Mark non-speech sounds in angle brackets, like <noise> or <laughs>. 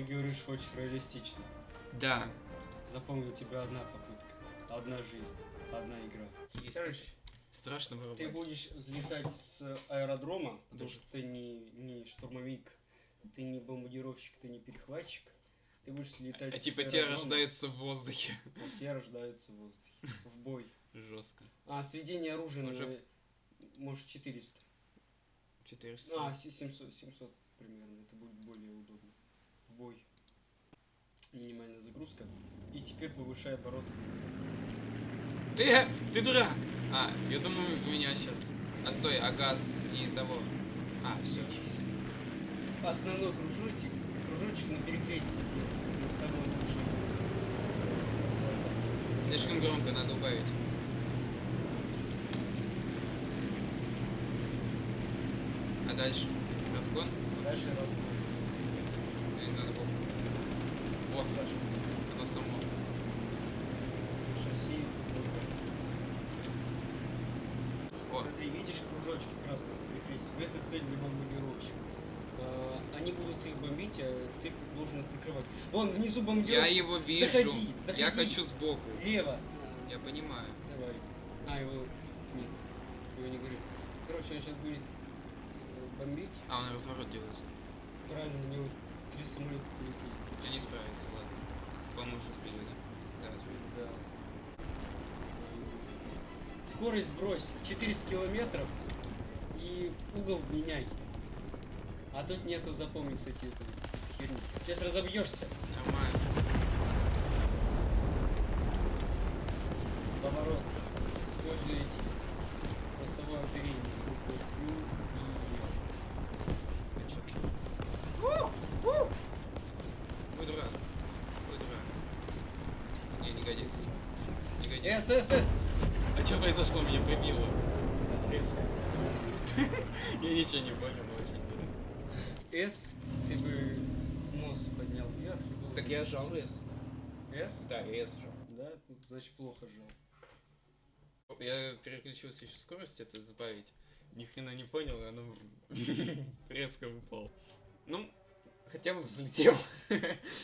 Ты говоришь, хочешь реалистично. Да. Запомни, у тебя одна попытка, одна жизнь, одна игра. Есть Короче, Страшно было. ты будешь взлетать с аэродрома, потому Даже- что ты не, не штурмовик, ты не бомбардировщик, ты не перехватчик. Ты будешь летать А с типа те аэродрома, рождаются в воздухе. а те рождаются в воздухе. В бой. Жестко. А, сведение оружия Уже- на, может 400. 400. А, се- 700, 700 примерно. Это будет более удобно. В бой. Минимальная загрузка. И теперь повышай обороты. Э, ты дурак! А, я думаю, у меня сейчас. А стой, а газ и того. А, все. Основной кружочек, кружочек на перекрестие сделай. На самом лучшем. Слишком громко, надо убавить. А дальше? Разгон? Дальше разбор. Надо было? Вот, Саша, оно само. шасси. О, Смотри, видишь кружочки красные на перекрестии? Это цель для бомбардировщика. А, Они будут их бомбить, а ты должен прикрывать. Вон, внизу я бомбардировщик. его вижу. Заходи, заходи. Я хочу сбоку. Лево. Я понимаю. Давай. А, его... Нет, его не говорит. Короче, он сейчас будет э, бомбить. А, он разворот делает. Правильно, на него три самолета полетели. Я не справится, ладно. Уже сбили, да? Да, сбили. Да. Скорость сбрось 400 километров и угол меняй. А тут нету, запомни, кстати, эту херню. Сейчас разобьешься. Нормально. Не Е. годится. С, С, С. А что произошло? Меня прибило. <laughs> Я ничего не понял, но очень интересно. С, ты бы нос поднял вверх и был... Так я жал С. С? Да, я С жал. Да, значит плохо жал. Я переключился еще скорость это сбавить. Ни хрена не понял, и оно <laughs> резко упал. Ну, хотя бы взлетел. <laughs>